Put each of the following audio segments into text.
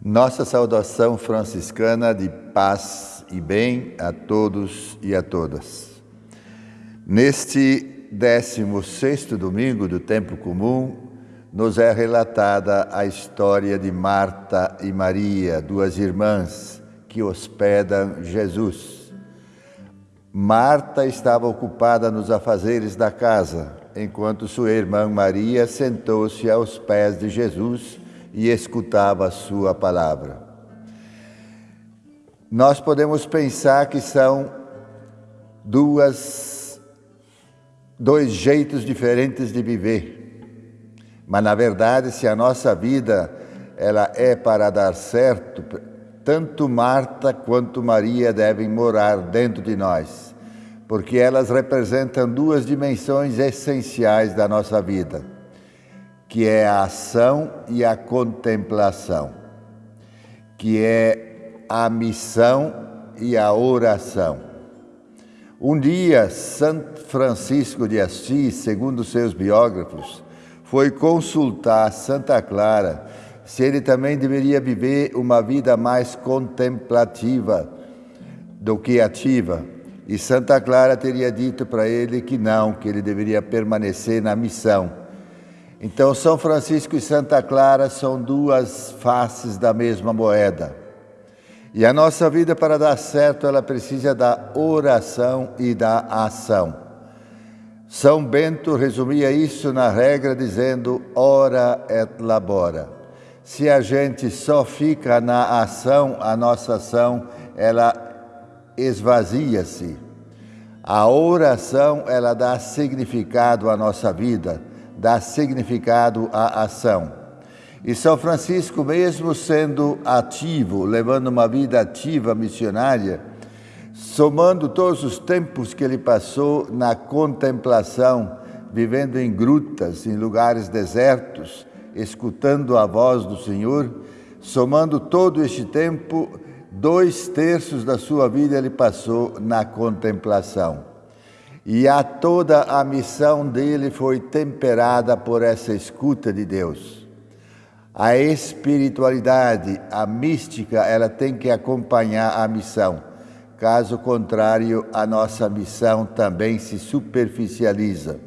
Nossa saudação franciscana de paz e bem a todos e a todas. Neste 16 domingo do tempo comum, nos é relatada a história de Marta e Maria, duas irmãs que hospedam Jesus. Marta estava ocupada nos afazeres da casa, enquanto sua irmã Maria sentou-se aos pés de Jesus e escutava a sua palavra. Nós podemos pensar que são duas dois jeitos diferentes de viver. Mas na verdade, se a nossa vida ela é para dar certo, tanto Marta quanto Maria devem morar dentro de nós, porque elas representam duas dimensões essenciais da nossa vida que é a ação e a contemplação, que é a missão e a oração. Um dia, Santo Francisco de Assis, segundo seus biógrafos, foi consultar Santa Clara se ele também deveria viver uma vida mais contemplativa do que ativa. E Santa Clara teria dito para ele que não, que ele deveria permanecer na missão então, São Francisco e Santa Clara são duas faces da mesma moeda. E a nossa vida, para dar certo, ela precisa da oração e da ação. São Bento resumia isso na regra dizendo: ora et labora. Se a gente só fica na ação, a nossa ação, ela esvazia-se. A oração, ela dá significado à nossa vida dá significado à ação. E São Francisco, mesmo sendo ativo, levando uma vida ativa missionária, somando todos os tempos que ele passou na contemplação, vivendo em grutas, em lugares desertos, escutando a voz do Senhor, somando todo este tempo, dois terços da sua vida ele passou na contemplação. E a toda a missão dele foi temperada por essa escuta de Deus. A espiritualidade, a mística, ela tem que acompanhar a missão. Caso contrário, a nossa missão também se superficializa.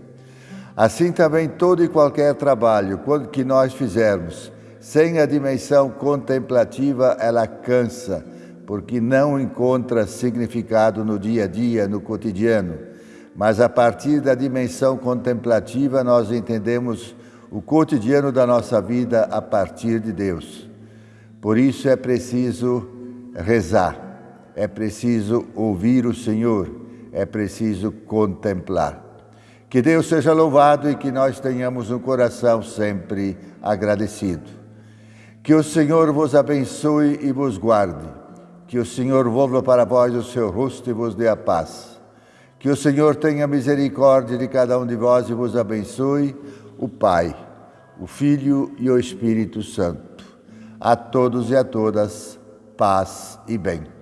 Assim também todo e qualquer trabalho que nós fizermos, sem a dimensão contemplativa, ela cansa, porque não encontra significado no dia a dia, no cotidiano mas a partir da dimensão contemplativa nós entendemos o cotidiano da nossa vida a partir de Deus. Por isso é preciso rezar, é preciso ouvir o Senhor, é preciso contemplar. Que Deus seja louvado e que nós tenhamos um coração sempre agradecido. Que o Senhor vos abençoe e vos guarde. Que o Senhor volva para vós o seu rosto e vos dê a paz. Que o Senhor tenha misericórdia de cada um de vós e vos abençoe, o Pai, o Filho e o Espírito Santo. A todos e a todas, paz e bem.